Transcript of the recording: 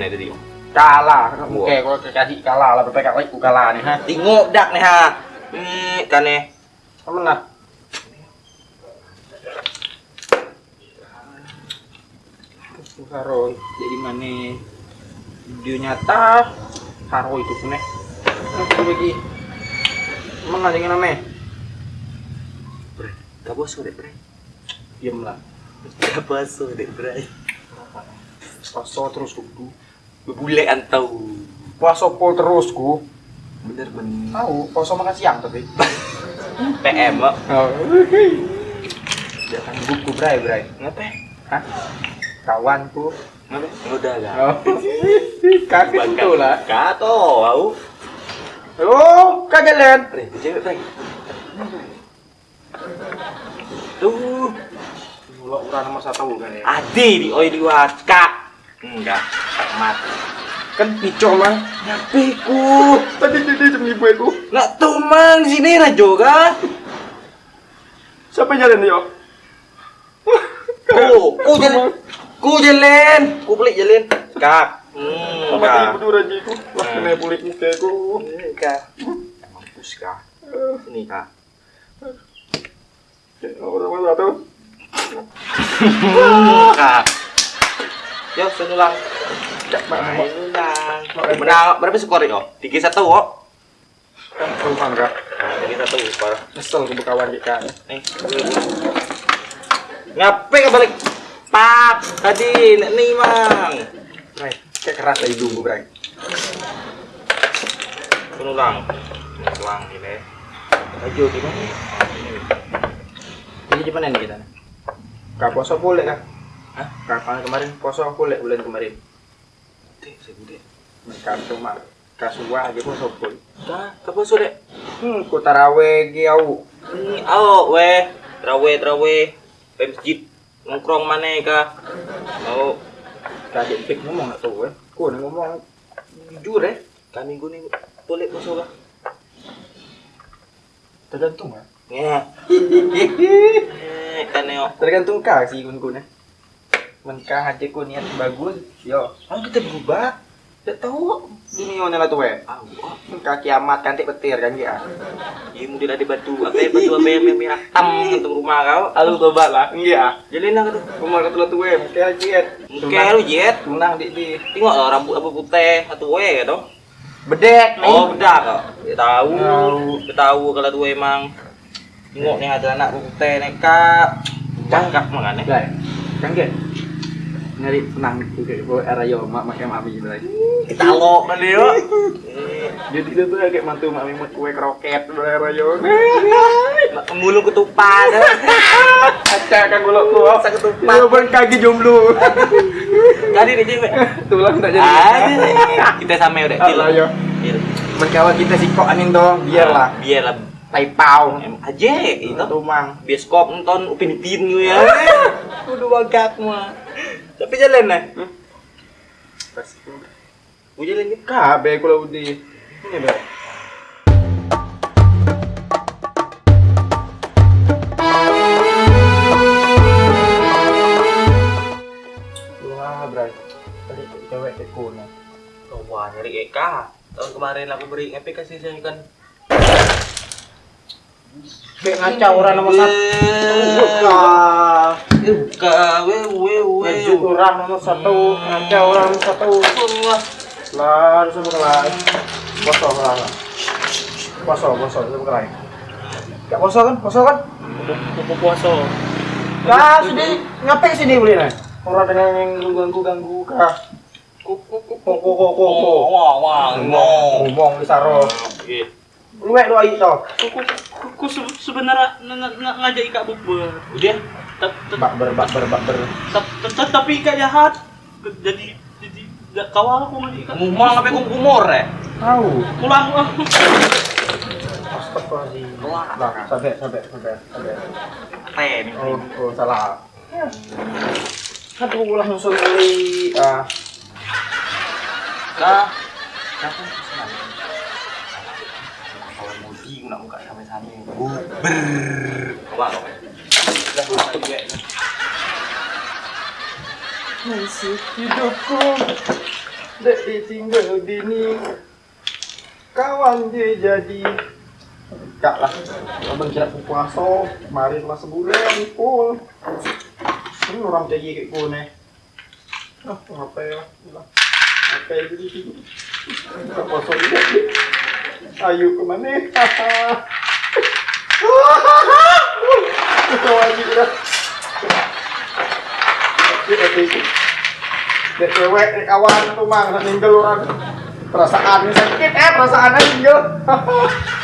tadi om Kalah, kayak kalau kasih kalah lah, berapa kali aku kalah nih, ha? tengok dak nih ha ini kan nih Kamu nah. Haro, jadi mana video nyata Haro itu punya Aku lagi Emang ada yang namanya? gak bosok deh bre Diam lah gak bosok deh bre Puasa terus kudu bule antau Puasa pol terus ku bener bener. Tahu, puasa makan siang tapi. PM kok Oh, kan buku bray bray. Ngapa Hah? Kawanku ngapa udah gak Oh, kaget itu lah. kato au Oh, kaget Len. Cewek tuh. Mulai ukuran nomor satu kan ya adi di oi di waka enggak mati Kan picol lah ngapain ku Tadi jadi jam ibu itu Nak di sini lah juga. Siapa jalan yo? Oh, ku jalan. Ku jalan. Ku pelik jalan. Kak. Hmm, kak. ibu dulu aja ku Lah Hmm. kena bulik muka ku Hmm, Kak. Mampus kak. Sini kak. Orang mana tuh? Yo, senulang. Mana Main ulang. Menang berapa skor yo? Tiga satu kok. Kan rumah enggak Tiga satu skor. Nyesel ke bekawan kita Nih. Ngapain nggak balik? Pak, tadi nih mang. Bray, kayak keras hidung gue Bray Penulang. Penulang ini. Ayo gimana? Ini gimana nih kita? Kak poso boleh kah? Hah? Kapan kemarin poso boleh bulan kemarin? Saya bude. Kak cuma kasua aja poso boleh. Kak, kapan sore? Hmm, ku taraweh ge au. Ini awo weh, trawe trawe, pe masjid nongkrong mana kah? Mau Kaget pik ngomong tahu eh. Ku ngomong jujur eh. kan minggu nih boleh masuk kah? Tergantung ya. Ya. Tergantung kak sih kun kun eh. Menkah aja ku niat bagus, yo. Oh kita berubah. Tidak tahu dunia nyala tuh eh. Menkah kiamat kantik petir kan ya. ini mungkin ada batu. Apa ya batu apa yang merah tam untuk rumah kau? Alu tobat lah. Iya. Jalin lah tuh. Rumah ketua tuh eh. Menkah jiet. Mungkin lu jet. Tunang di di. Tengok lah rambut apa putih atau we gitu. Bedek nih. Oh, bedak kok. Dia tahu. Tahu. Kalau tuh emang. Tengok nih ada anak putih nekat. Makanya. Guys, kan ke? Nyari tenang juga bu era yo mak makan mami lagi. Kita lo kan dia. Jadi itu tuh kayak mantu mami mau kue kroket bu era yo. Mulung ketupat. Kaca kan gulok. Masa ketupat. Lu ban kaki jomblo. Jadi deh cewek. Tulang tak jadi. Aduh, kita sama udah. Allah yo. Berkawan kita si kok angin dong, biarlah. Biarlah. Taipau. Aja itu. Tumang. Bioskop nonton upin upin gue ya. Udah bagak mah. Tapi jalan nih. Gue jalan gitu. Kabe kalau udah. Ini teko nih. Wah, nyari Eka. Tahun kemarin aku beri epic kasih saya kan. Bek ngaca orang nomor satu. Buka. Buka, we we we. Maju orang nomor satu. Ngaca orang nomor satu. Lah, harus berkelai. Poso lah. Poso, poso, harus berkelai. Gak poso kan? Poso kan? Kupu puasa. Lah, sini ngapain sini beli nih? Orang dengan yang ganggu-ganggu kah? Kuku kuku. Ngomong. Ngomong di saro. Luwek lu ayo toh. Ku, ku se- sebenarnya ng- ng- ng- ngajak Ika bukber. Udah. Bak ber bak ber bak ber. ta- ta- ta- Tapi Ika jahat. Jadi jadi kawal aku ngajak Ika. Ngomong apa kok umur ya? Tahu. Pulang ah. Astagfirullahaladzim. Lah, sampai sampai sampai sampai. Ten. Oh, oh salah. Aduh, ulah nyusul kali. Ah, pesanan? Kalau mudi aku nak buka sampai-sampai. Buber. Coba kau. Dah buka juga. Masih hidupku Dek ditinggal dini Kawan dia jadi Enggak lah Abang kira puasa Kemarin masa sebulan Pul Ini orang jadi kayak gue nih Ah, apa ya Lah. Apa ya jadi sini Kita puasa juga Ayo ke mana Hahaha Ketawa lagi dah Dek, kawan tuh mang, ninggal orang perasaan sakit eh perasaannya tinggal